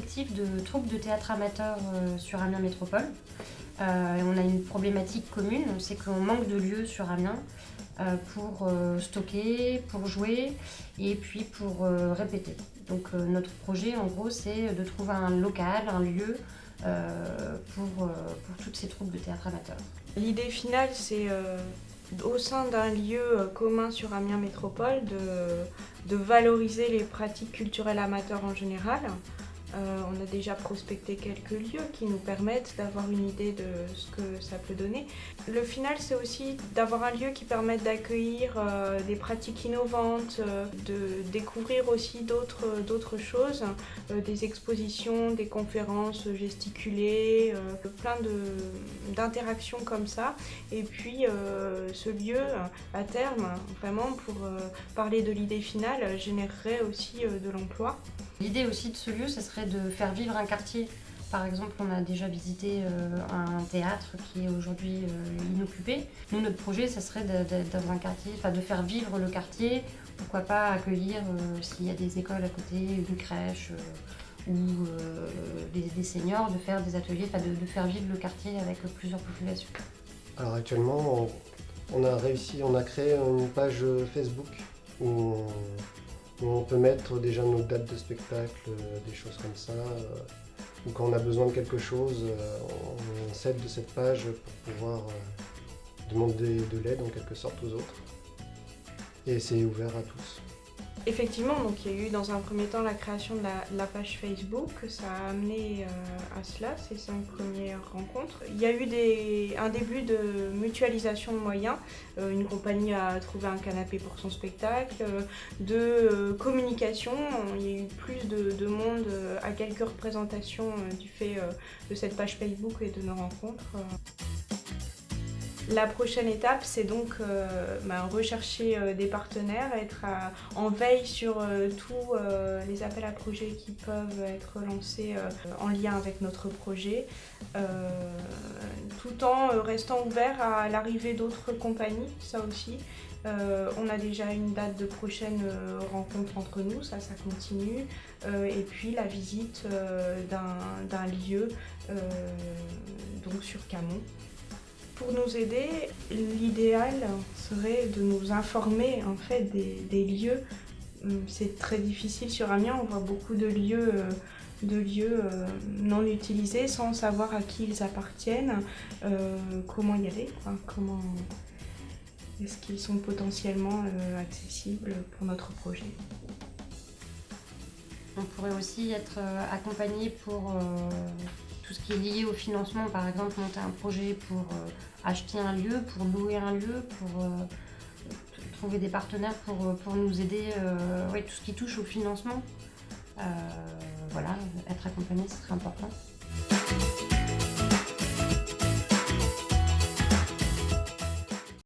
de troupes de théâtre amateurs sur Amiens Métropole. et on a une problématique commune, c'est qu'on manque de lieux sur Amiens pour stocker, pour jouer et puis pour répéter. Donc notre projet en gros c'est de trouver un local, un lieu pour, pour toutes ces troupes de théâtre amateurs. L'idée finale c'est au sein d'un lieu euh, commun sur Amiens Métropole de, de valoriser les pratiques culturelles amateurs en général, euh, on a déjà prospecté quelques lieux qui nous permettent d'avoir une idée de ce que ça peut donner. Le final, c'est aussi d'avoir un lieu qui permette d'accueillir euh, des pratiques innovantes, euh, de découvrir aussi d'autres choses, des expositions, des conférences gesticulées, plein d'interactions comme ça. Et puis, ce lieu, à terme, vraiment pour parler de l'idée finale, générerait aussi de l'emploi. L'idée aussi de ce lieu, ce serait de faire vivre un quartier. Par exemple, on a déjà visité euh, un théâtre qui est aujourd'hui euh, inoccupé. Nous, notre projet, ce serait dans un quartier, de faire vivre le quartier. Pourquoi pas accueillir, euh, s'il y a des écoles à côté, une crèche ou des, seniors, de faire des ateliers, de, faire vivre le quartier avec plusieurs populations. Alors actuellement, on a réussi, on a créé une page Facebook où on peut mettre déjà nos dates de spectacle, euh, des choses comme ça. Euh, ou quand on a besoin de quelque chose, euh, on s'aide de cette page pour pouvoir demander de l'aide en quelque sorte aux autres. Et c'est ouvert à tous. Effectivement, donc il y a eu dans un premier temps la création de la, page Facebook, ça a amené euh, à cela, ces cinq premières rencontres. Il y a eu un début de mutualisation de moyens, euh, une compagnie a trouvé un canapé pour son spectacle, euh, de communication, il y a eu plus de monde à quelques représentations du fait de cette page Facebook et de nos rencontres. La prochaine étape, c'est donc euh, bah, rechercher euh, des partenaires, être en veille sur euh, tous les appels à projets qui peuvent être lancés en lien avec notre projet, tout en restant ouvert à l'arrivée d'autres compagnies, ça aussi. on a déjà une date de prochaine rencontre entre nous, ça, ça continue. et puis la visite d'un lieu, donc sur Camon. Pour nous aider, l'idéal serait de nous informer en fait des, lieux. Hum, c'est très difficile sur Amiens, on voit beaucoup de lieux, euh, de lieux euh, non utilisés sans savoir à qui ils appartiennent, euh, comment y aller, comment est-ce qu'ils sont potentiellement accessibles pour notre projet. On pourrait aussi être accompagné pour tout ce qui est lié au financement, par exemple monter un projet pour euh, acheter un lieu, pour louer un lieu, pour euh, trouver des partenaires pour, euh, pour nous aider, tout ce qui touche au financement. voilà, être accompagné, ce serait important.